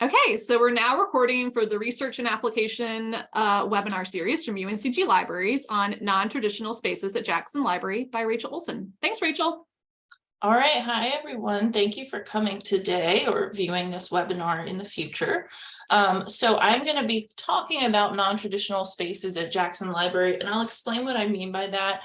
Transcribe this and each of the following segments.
Okay, so we're now recording for the research and application uh, webinar series from UNCG Libraries on non-traditional spaces at Jackson Library by Rachel Olson. Thanks, Rachel. All right, hi everyone. Thank you for coming today or viewing this webinar in the future. Um, so I'm going to be talking about non-traditional spaces at Jackson Library, and I'll explain what I mean by that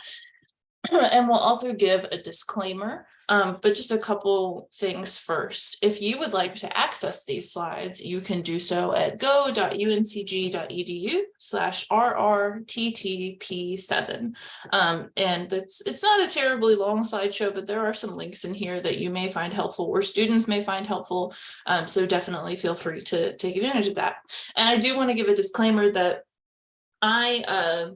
and we'll also give a disclaimer, um, but just a couple things first. If you would like to access these slides, you can do so at go.uncg.edu slash rrttp7. Um, and it's, it's not a terribly long slideshow, but there are some links in here that you may find helpful or students may find helpful. Um, so definitely feel free to take advantage of that. And I do want to give a disclaimer that I uh,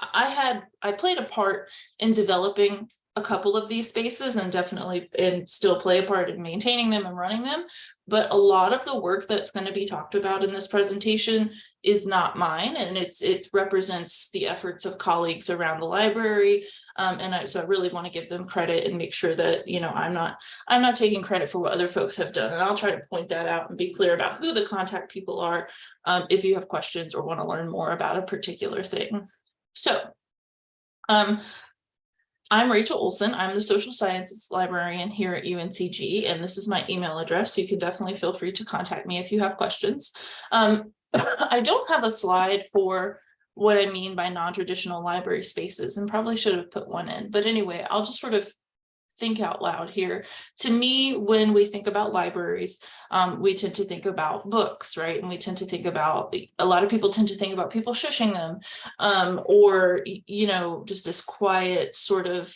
I had, I played a part in developing a couple of these spaces and definitely and still play a part in maintaining them and running them. But a lot of the work that's going to be talked about in this presentation is not mine and it's it represents the efforts of colleagues around the library. Um, and I, so I really want to give them credit and make sure that, you know, I'm not I'm not taking credit for what other folks have done. And I'll try to point that out and be clear about who the contact people are um, if you have questions or want to learn more about a particular thing. So um, I'm Rachel Olson. I'm the social sciences librarian here at UNCG, and this is my email address. So You can definitely feel free to contact me if you have questions. Um, I don't have a slide for what I mean by non-traditional library spaces and probably should have put one in. But anyway, I'll just sort of think out loud here. To me, when we think about libraries, um, we tend to think about books, right? And we tend to think about, a lot of people tend to think about people shushing them um, or, you know, just this quiet sort of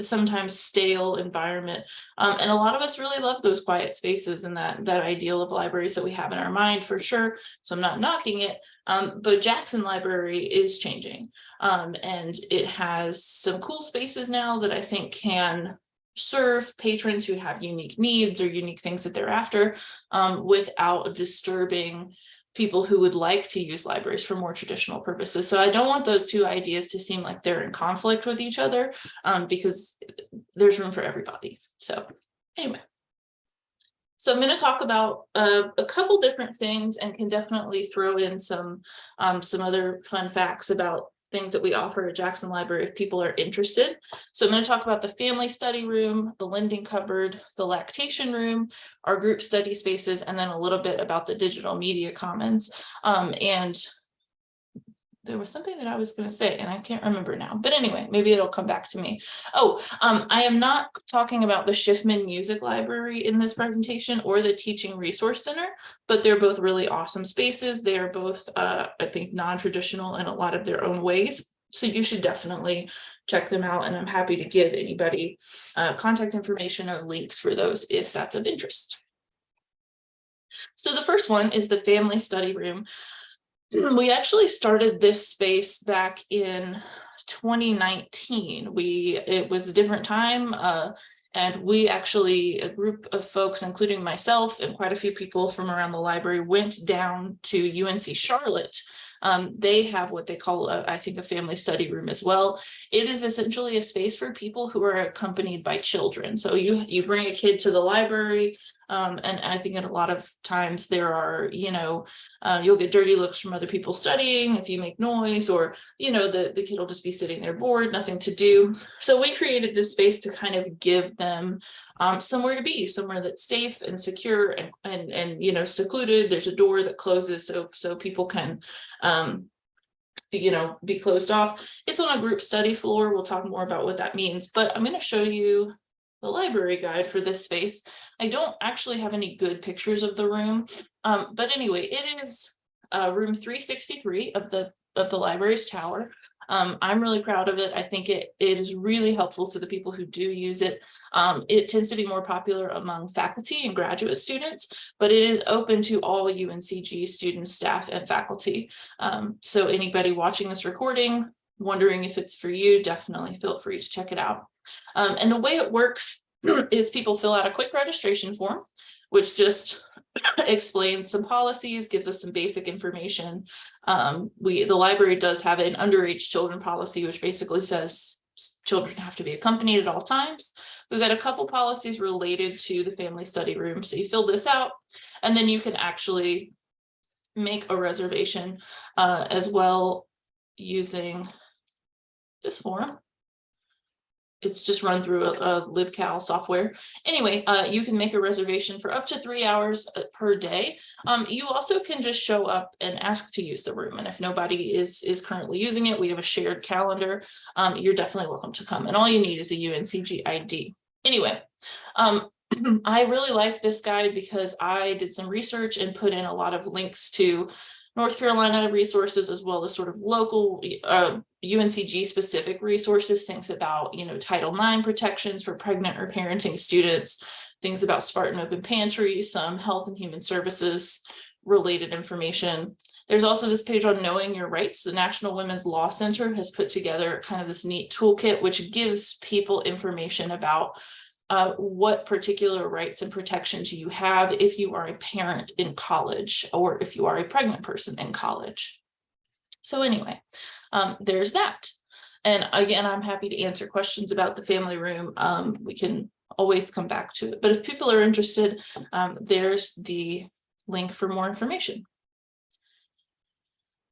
sometimes stale environment. Um, and a lot of us really love those quiet spaces and that, that ideal of libraries that we have in our mind for sure. So I'm not knocking it, um, but Jackson Library is changing. Um, and it has some cool spaces now that I think can serve patrons who have unique needs or unique things that they're after um, without disturbing people who would like to use libraries for more traditional purposes. So I don't want those two ideas to seem like they're in conflict with each other um, because there's room for everybody. So anyway. So I'm going to talk about uh, a couple different things and can definitely throw in some um, some other fun facts about things that we offer at Jackson Library if people are interested. So I'm going to talk about the family study room, the lending cupboard, the lactation room, our group study spaces, and then a little bit about the digital media commons. Um, and there was something that I was going to say and I can't remember now, but anyway, maybe it'll come back to me. Oh, um, I am not talking about the Schiffman Music Library in this presentation or the Teaching Resource Center, but they're both really awesome spaces. They are both, uh, I think, non-traditional in a lot of their own ways. So you should definitely check them out and I'm happy to give anybody uh, contact information or links for those if that's of interest. So the first one is the family study room. We actually started this space back in 2019. We it was a different time. Uh, and we actually, a group of folks, including myself and quite a few people from around the library, went down to UNC Charlotte um, they have what they call, a, I think, a family study room as well. It is essentially a space for people who are accompanied by children. So you, you bring a kid to the library, um, and I think in a lot of times there are, you know, uh, you'll get dirty looks from other people studying if you make noise or, you know, the, the kid will just be sitting there bored, nothing to do. So we created this space to kind of give them um, somewhere to be, somewhere that's safe and secure and, and, and, you know, secluded. There's a door that closes so, so people can, um, you know, be closed off. It's on a group study floor. We'll talk more about what that means, but I'm going to show you the library guide for this space. I don't actually have any good pictures of the room, um, but anyway, it is uh, room 363 of the of the library's tower. Um, I'm really proud of it. I think it, it is really helpful to the people who do use it. Um, it tends to be more popular among faculty and graduate students, but it is open to all UNCG students, staff, and faculty. Um, so anybody watching this recording, wondering if it's for you, definitely feel free to check it out. Um, and the way it works is people fill out a quick registration form, which just explains some policies, gives us some basic information. Um, we the library does have an underage children policy, which basically says children have to be accompanied at all times. We've got a couple policies related to the family study room. So you fill this out and then you can actually make a reservation uh, as well using this form. It's just run through a, a LibCal software. Anyway, uh, you can make a reservation for up to three hours uh, per day. Um, you also can just show up and ask to use the room. And if nobody is, is currently using it, we have a shared calendar. Um, you're definitely welcome to come. And all you need is a UNCG ID. Anyway, um, I really like this guide because I did some research and put in a lot of links to North Carolina resources as well as sort of local uh, UNCG specific resources, things about, you know, Title IX protections for pregnant or parenting students, things about Spartan Open Pantry, some health and human services related information. There's also this page on knowing your rights. The National Women's Law Center has put together kind of this neat toolkit, which gives people information about uh, what particular rights and protections you have if you are a parent in college or if you are a pregnant person in college. So anyway, um, there's that. And again, I'm happy to answer questions about the family room. Um, we can always come back to it. But if people are interested, um, there's the link for more information.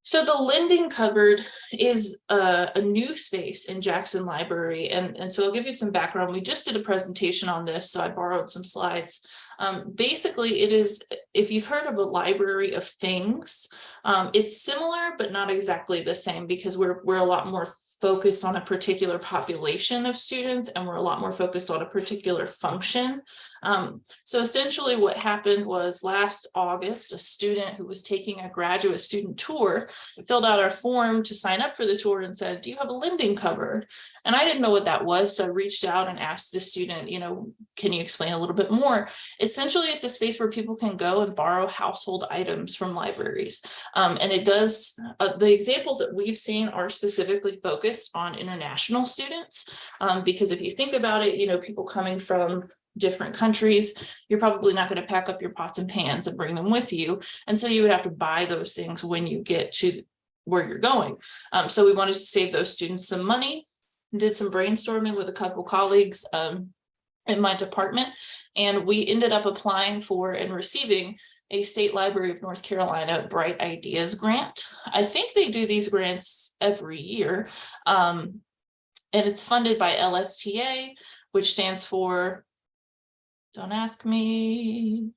So the lending cupboard is a, a new space in Jackson Library. And, and so I'll give you some background. We just did a presentation on this, so I borrowed some slides. Um, basically, it is, if you've heard of a library of things, um, it's similar, but not exactly the same because we're, we're a lot more focused on a particular population of students and we're a lot more focused on a particular function. Um, so essentially what happened was last August, a student who was taking a graduate student tour filled out our form to sign up for the tour and said, do you have a lending cupboard? And I didn't know what that was. So I reached out and asked the student, you know, can you explain a little bit more? Essentially, it's a space where people can go and borrow household items from libraries. Um, and it does, uh, the examples that we've seen are specifically focused on international students. Um, because if you think about it, you know, people coming from different countries, you're probably not going to pack up your pots and pans and bring them with you. And so you would have to buy those things when you get to where you're going. Um, so we wanted to save those students some money, did some brainstorming with a couple colleagues um, in my department, and we ended up applying for and receiving a State Library of North Carolina Bright Ideas grant. I think they do these grants every year. Um, and it's funded by LSTA, which stands for, don't ask me,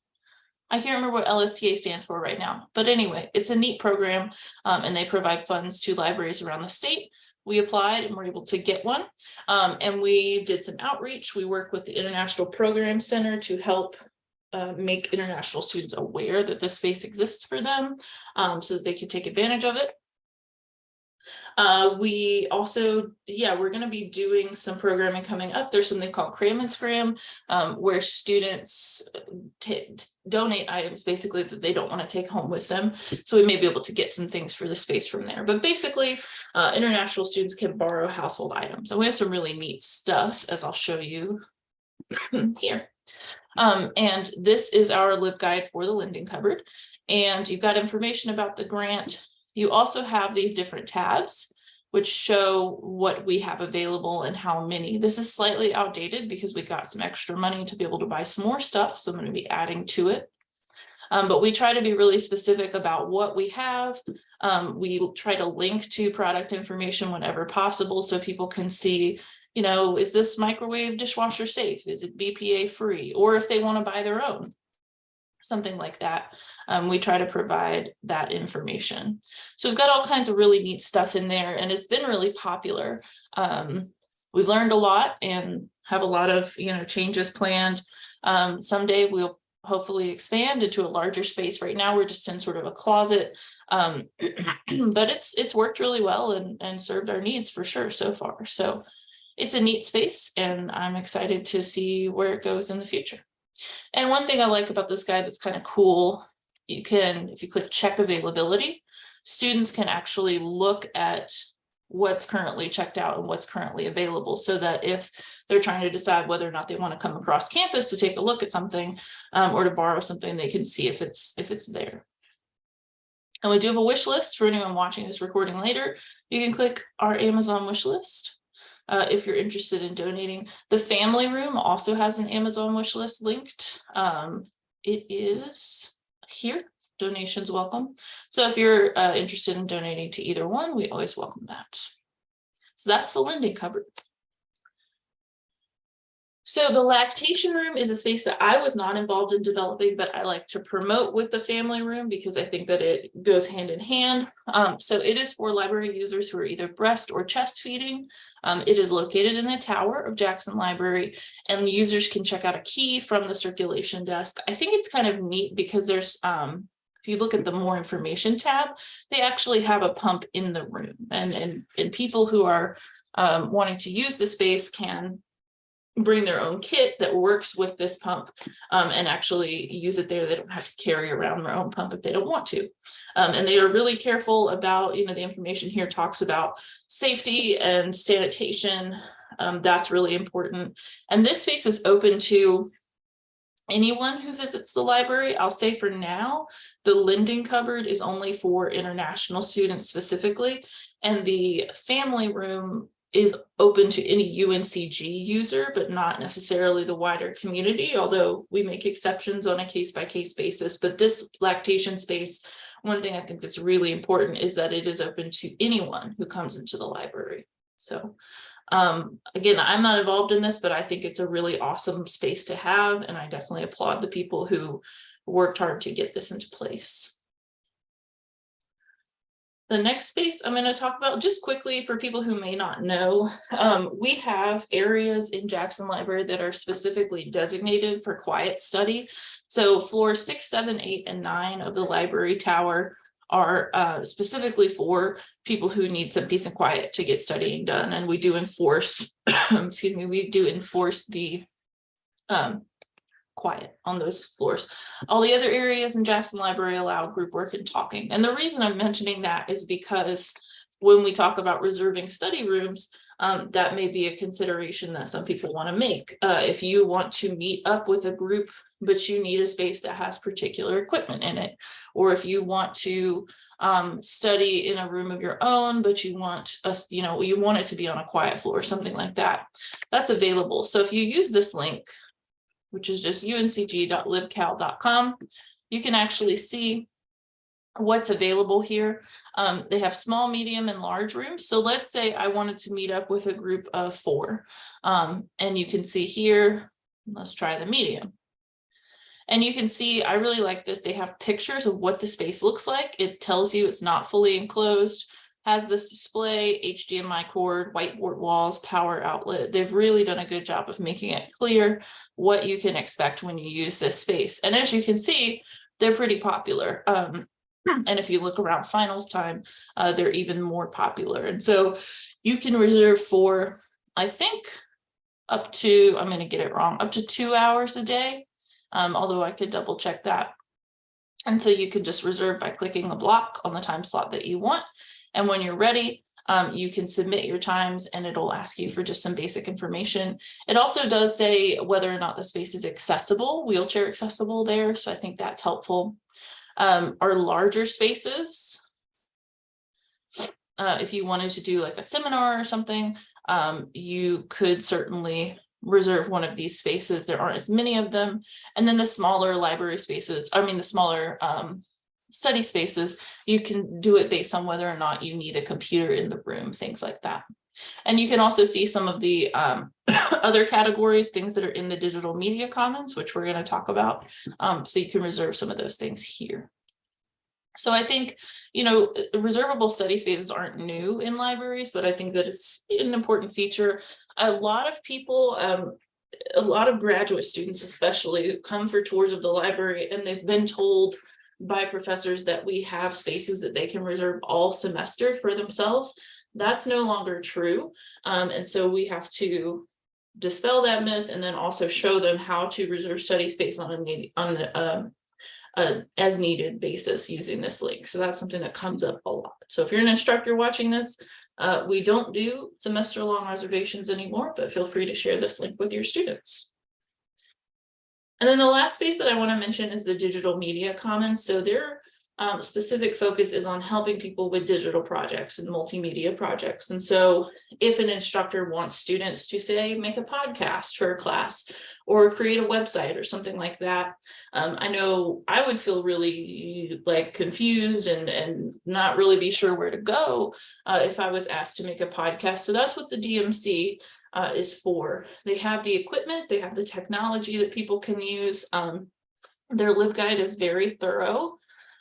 I can't remember what LSTA stands for right now, but anyway, it's a neat program um, and they provide funds to libraries around the state. We applied and were able to get one um, and we did some outreach. We work with the International Program Center to help uh, make international students aware that this space exists for them um, so that they can take advantage of it. Uh, we also, yeah, we're going to be doing some programming coming up. There's something called Cram and Scram, um, where students donate items basically that they don't want to take home with them. So we may be able to get some things for the space from there. But basically, uh, international students can borrow household items. And we have some really neat stuff, as I'll show you here. Um, and this is our LibGuide for the lending cupboard. And you've got information about the grant. You also have these different tabs, which show what we have available and how many. This is slightly outdated because we got some extra money to be able to buy some more stuff. So I'm going to be adding to it. Um, but we try to be really specific about what we have. Um, we try to link to product information whenever possible so people can see you know, is this microwave dishwasher safe? Is it BPA free? Or if they want to buy their own, something like that. Um, we try to provide that information. So we've got all kinds of really neat stuff in there and it's been really popular. Um, we've learned a lot and have a lot of, you know, changes planned. Um, someday we'll hopefully expand into a larger space. Right now, we're just in sort of a closet, um, but it's it's worked really well and, and served our needs for sure so far. So it's a neat space and I'm excited to see where it goes in the future. And one thing I like about this guide that's kind of cool, you can, if you click check availability, students can actually look at what's currently checked out and what's currently available so that if they're trying to decide whether or not they want to come across campus to take a look at something um, or to borrow something, they can see if it's if it's there. And we do have a wish list for anyone watching this recording later. You can click our Amazon wish list uh, if you're interested in donating. The family room also has an Amazon wish list linked. Um, it is here, donations welcome. So if you're uh, interested in donating to either one, we always welcome that. So that's the lending cupboard. So the lactation room is a space that I was not involved in developing, but I like to promote with the family room because I think that it goes hand in hand. Um, so it is for library users who are either breast or chest feeding. Um, it is located in the tower of Jackson Library and users can check out a key from the circulation desk. I think it's kind of neat because there's um, if you look at the more information tab, they actually have a pump in the room and, and, and people who are um, wanting to use the space can bring their own kit that works with this pump um, and actually use it there. They don't have to carry around their own pump if they don't want to. Um, and they are really careful about, you know, the information here talks about safety and sanitation. Um, that's really important. And this space is open to anyone who visits the library. I'll say for now, the lending cupboard is only for international students specifically. And the family room is open to any UNCG user, but not necessarily the wider community, although we make exceptions on a case by case basis. But this lactation space, one thing I think that's really important is that it is open to anyone who comes into the library. So um, again, I'm not involved in this, but I think it's a really awesome space to have. And I definitely applaud the people who worked hard to get this into place. The next space I'm going to talk about just quickly for people who may not know, um, we have areas in Jackson Library that are specifically designated for quiet study. So floors six, seven, eight, and nine of the library tower are uh, specifically for people who need some peace and quiet to get studying done. And we do enforce, excuse me, we do enforce the um, quiet on those floors. All the other areas in Jackson Library allow group work and talking. And the reason I'm mentioning that is because when we talk about reserving study rooms, um, that may be a consideration that some people want to make. Uh, if you want to meet up with a group, but you need a space that has particular equipment in it, or if you want to um, study in a room of your own, but you want us, you know, you want it to be on a quiet floor, something like that, that's available. So if you use this link, which is just uncg.libcal.com. You can actually see what's available here. Um, they have small, medium, and large rooms. So let's say I wanted to meet up with a group of four. Um, and you can see here, let's try the medium. And you can see, I really like this. They have pictures of what the space looks like. It tells you it's not fully enclosed has this display, HDMI cord, whiteboard walls, power outlet. They've really done a good job of making it clear what you can expect when you use this space. And as you can see, they're pretty popular. Um, Hmm. and if you look around finals time, uh, they're even more popular. And so you can reserve for, I think, up to, I'm going to get it wrong, up to two hours a day. Um, although I could double check that. And so you can just reserve by clicking the block on the time slot that you want. And when you're ready, um, you can submit your times and it'll ask you for just some basic information. It also does say whether or not the space is accessible, wheelchair accessible there. So I think that's helpful. Um, our larger spaces, uh, if you wanted to do like a seminar or something, um, you could certainly reserve one of these spaces. There aren't as many of them. And then the smaller library spaces, I mean, the smaller um, study spaces, you can do it based on whether or not you need a computer in the room, things like that. And you can also see some of the um, other categories, things that are in the digital media commons, which we're going to talk about. Um, so you can reserve some of those things here. So I think, you know, reservable study spaces aren't new in libraries, but I think that it's an important feature. A lot of people, um, a lot of graduate students especially come for tours of the library and they've been told by professors that we have spaces that they can reserve all semester for themselves. That's no longer true. Um, and so we have to dispel that myth and then also show them how to reserve study space on a on a, a as needed basis using this link. So that's something that comes up a lot. So if you're an instructor watching this, uh, we don't do semester long reservations anymore, but feel free to share this link with your students. And then the last space that I want to mention is the digital media commons. So there um, specific focus is on helping people with digital projects and multimedia projects. And so if an instructor wants students to say, make a podcast for a class or create a website or something like that, um, I know I would feel really like confused and, and not really be sure where to go uh, if I was asked to make a podcast. So that's what the DMC uh, is for. They have the equipment, they have the technology that people can use. Um, their LibGuide is very thorough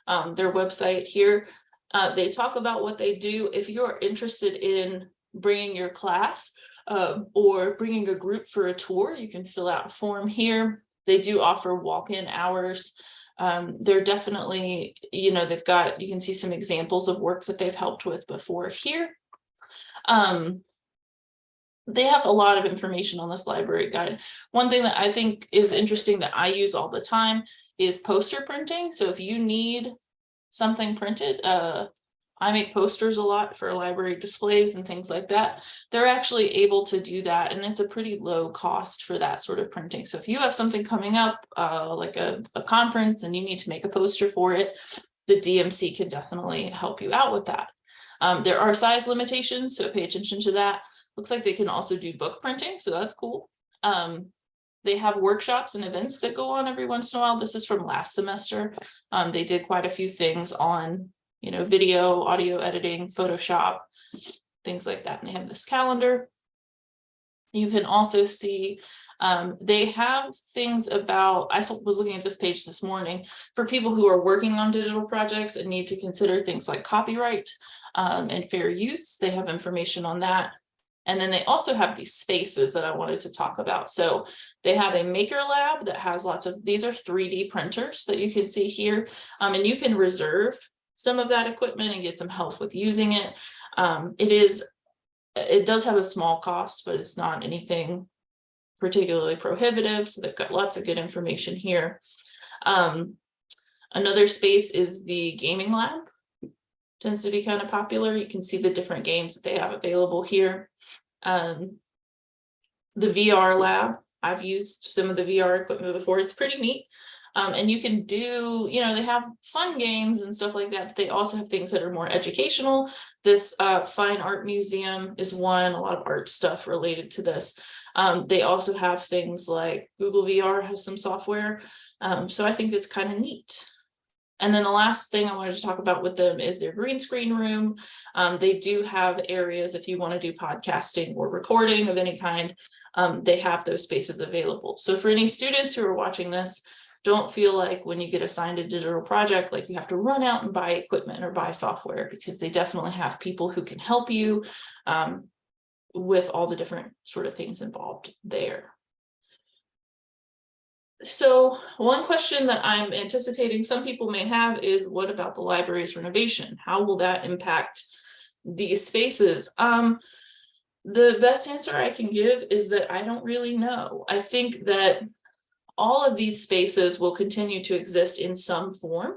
um, their website here. Uh, they talk about what they do. If you're interested in bringing your class uh, or bringing a group for a tour, you can fill out a form here. They do offer walk-in hours. Um, they're definitely, you know, they've got, you can see some examples of work that they've helped with before here. Um, they have a lot of information on this library guide. One thing that I think is interesting that I use all the time is poster printing. So if you need something printed, uh, I make posters a lot for library displays and things like that. They're actually able to do that and it's a pretty low cost for that sort of printing. So if you have something coming up, uh, like a, a conference and you need to make a poster for it, the DMC can definitely help you out with that. Um, there are size limitations, so pay attention to that. Looks like they can also do book printing, so that's cool. Um, they have workshops and events that go on every once in a while. This is from last semester. Um, they did quite a few things on, you know, video, audio editing, Photoshop, things like that. And they have this calendar. You can also see um, they have things about, I was looking at this page this morning, for people who are working on digital projects and need to consider things like copyright um, and fair use. They have information on that. And then they also have these spaces that I wanted to talk about. So they have a maker lab that has lots of, these are 3D printers that you can see here. Um, and you can reserve some of that equipment and get some help with using it. Um, it is, it does have a small cost, but it's not anything particularly prohibitive. So they've got lots of good information here. Um, another space is the gaming lab tends to be kind of popular. You can see the different games that they have available here. Um, the VR lab, I've used some of the VR equipment before. It's pretty neat. Um, and you can do, you know, they have fun games and stuff like that, but they also have things that are more educational. This uh, fine art museum is one, a lot of art stuff related to this. Um, they also have things like Google VR has some software. Um, so I think it's kind of neat. And then the last thing I wanted to talk about with them is their green screen room. Um, they do have areas if you want to do podcasting or recording of any kind, um, they have those spaces available. So for any students who are watching this, don't feel like when you get assigned a digital project, like you have to run out and buy equipment or buy software because they definitely have people who can help you um, with all the different sort of things involved there. So one question that I'm anticipating some people may have is what about the library's renovation? How will that impact these spaces? Um, the best answer I can give is that I don't really know. I think that all of these spaces will continue to exist in some form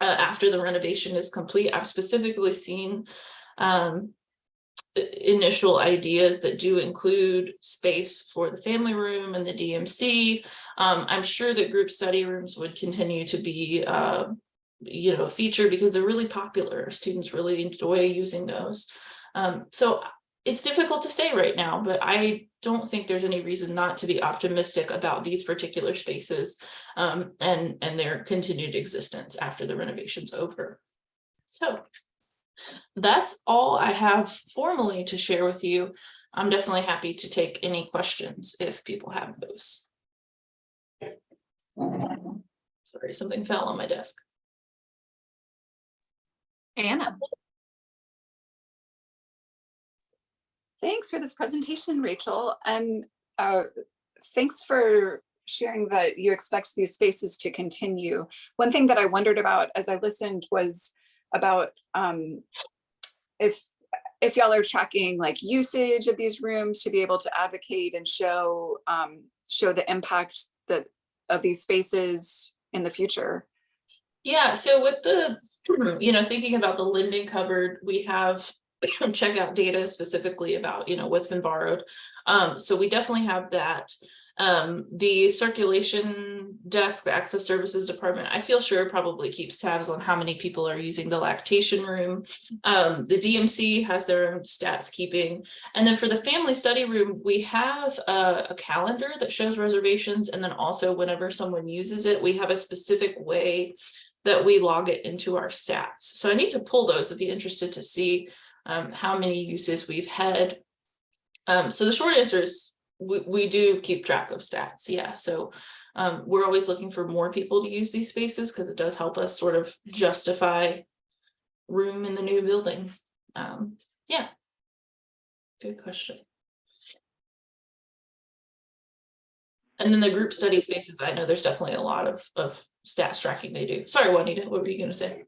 uh, after the renovation is complete. I've specifically seen um, initial ideas that do include space for the family room and the DMC. Um, I'm sure that group study rooms would continue to be, uh, you know, a feature because they're really popular. Students really enjoy using those. Um, so it's difficult to say right now, but I don't think there's any reason not to be optimistic about these particular spaces um, and, and their continued existence after the renovation's over. So that's all I have formally to share with you. I'm definitely happy to take any questions if people have those. Sorry, something fell on my desk. Anna. Thanks for this presentation, Rachel. And uh, thanks for sharing that you expect these spaces to continue. One thing that I wondered about as I listened was about um, if if y'all are tracking like usage of these rooms to be able to advocate and show um, show the impact that of these spaces in the future. Yeah, so with the, you know, thinking about the lending cupboard, we have checkout data specifically about, you know, what's been borrowed. Um, so we definitely have that. Um, the circulation desk, the access services department, I feel sure probably keeps tabs on how many people are using the lactation room. Um, the DMC has their own stats keeping. And then for the family study room, we have a, a calendar that shows reservations. And then also whenever someone uses it, we have a specific way that we log it into our stats. So I need to pull those if you're interested to see um, how many uses we've had. Um, so the short answer is we, we do keep track of stats. Yeah. So um, we're always looking for more people to use these spaces because it does help us sort of justify room in the new building. Um, yeah. Good question. And then the group study spaces, I know there's definitely a lot of, of stats tracking they do. Sorry, Juanita, what were you gonna say?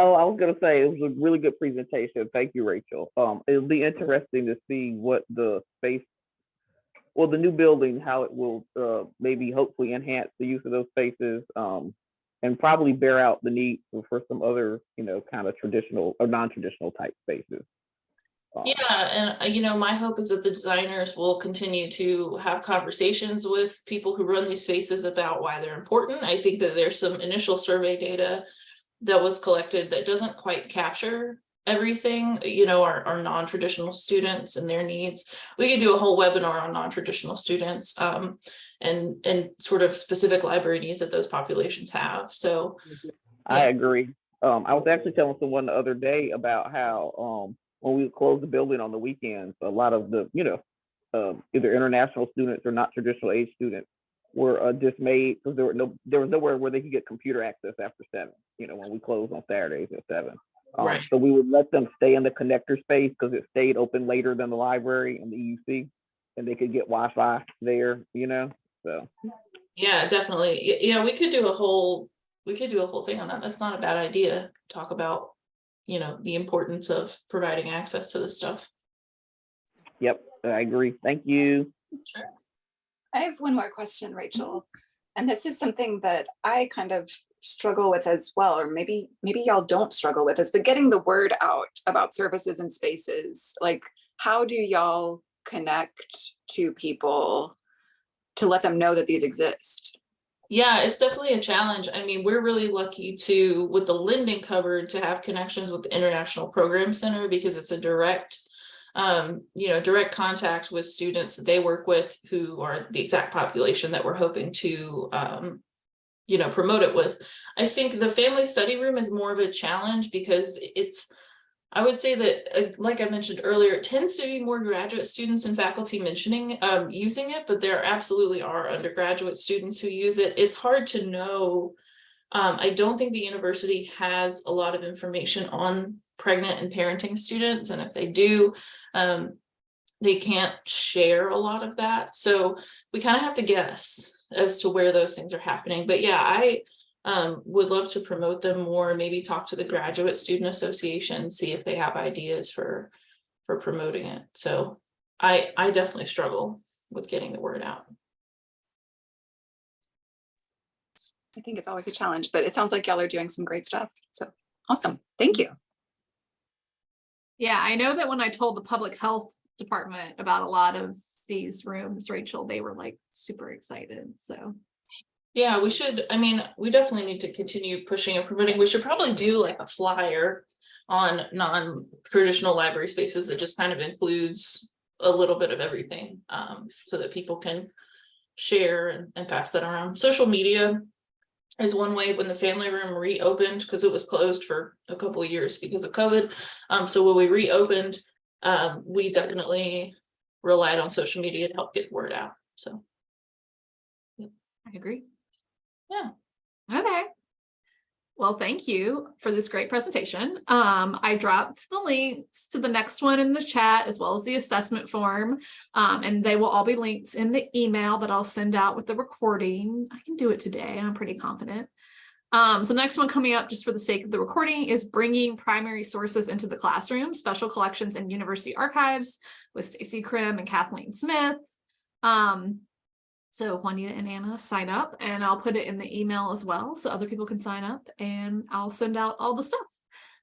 Oh, I was gonna say, it was a really good presentation. Thank you, Rachel. Um, it'll be interesting to see what the space, well, the new building, how it will, uh, maybe hopefully enhance the use of those spaces. Um, and probably bear out the need for- some other, you know, kind of traditional or non-traditional type spaces. Um, Yeah, and uh, you know, my hope is that the designers will continue to have conversations with people who run these spaces about why they're important. I think that there's some initial survey data that was collected that doesn't quite capture everything, you know, our, our non-traditional students and their needs. We could do a whole webinar on non-traditional students um, and, and sort of specific library needs that those populations have. So, I Yeah. agree. Um, I was actually telling someone the other day about how, um, when we closed the building on the weekends, a lot of the, you know, um, either international students or not traditional age students were uh, dismayed because there were no, there was nowhere where they could get computer access after seven, you know, when we closed on Saturdays at seven. Um, Right. So we would let them stay in the connector space because it stayed open later than the library and the EUC. And they could get Wi-Fi there, you know, so. yeah, definitely. Yeah, we could do a whole, we could do a whole thing on that. That's not a bad idea. Talk about, you know, the importance of providing access to this stuff. Yep, I agree. Thank you. Sure. I have one more question, Rachel. And this is something that I kind of struggle with as well, or maybe, maybe y'all don't struggle with this, but getting the word out about services and spaces, like how do y'all connect to people to let them know that these exist? Yeah, it's definitely a challenge. I mean, we're really lucky to, with the lending cupboard, to have connections with the International Program Center because it's a direct, um, you know, direct contact with students that they work with who are the exact population that we're hoping to, um, you know, promote it with. I think the family study room is more of a challenge because it's, I would say that, uh, like I mentioned earlier, it tends to be more graduate students and faculty mentioning, um, using it, but there absolutely are undergraduate students who use it. It's hard to know. Um, I don't think the university has a lot of information on pregnant and parenting students, and if they do, um, they can't share a lot of that. So we kind of have to guess as to where those things are happening. But yeah, I, um, would love to promote them more, maybe talk to the Graduate Student Association, see if they have ideas for, for promoting it. So I, I definitely struggle with getting the word out. I think it's always a challenge, but it sounds like y'all are doing some great stuff. So awesome. Thank you. Yeah, I know that when I told the public health department about a lot of these rooms, Rachel, they were like super excited, so. Yeah, we should, I mean, we definitely need to continue pushing and promoting. We should probably do like a flyer on non-traditional library spaces that just kind of includes a little bit of everything, um, so that people can share and, and pass that around. Social media is one way when the family room reopened, because it was closed for a couple of years because of COVID. Um, so when we reopened, um, we definitely relied on social media to help get word out, so. I agree. Yeah. Okay. Well, thank you for this great presentation. Um, I dropped the links to the next one in the chat as well as the assessment form. Um, and they will all be linked in the email that I'll send out with the recording. I can do it today. I'm pretty confident. Um, so next one coming up just for the sake of the recording is bringing primary sources into the classroom, special collections and university archives with Stacy Krim and Kathleen Smith. Um, so Juanita and Anna sign up and I'll put it in the email as well so other people can sign up and I'll send out all the stuff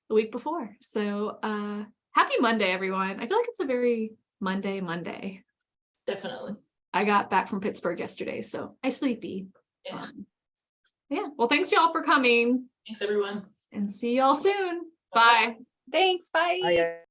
the week before. So uh happy Monday, everyone. I feel like it's a very Monday, Monday. Definitely. I got back from Pittsburgh yesterday, so I sleepy. Yeah. Um, Yeah, well, thanks y'all for coming Thanks, everyone. and see y'all soon. Bye. Thanks, bye. I,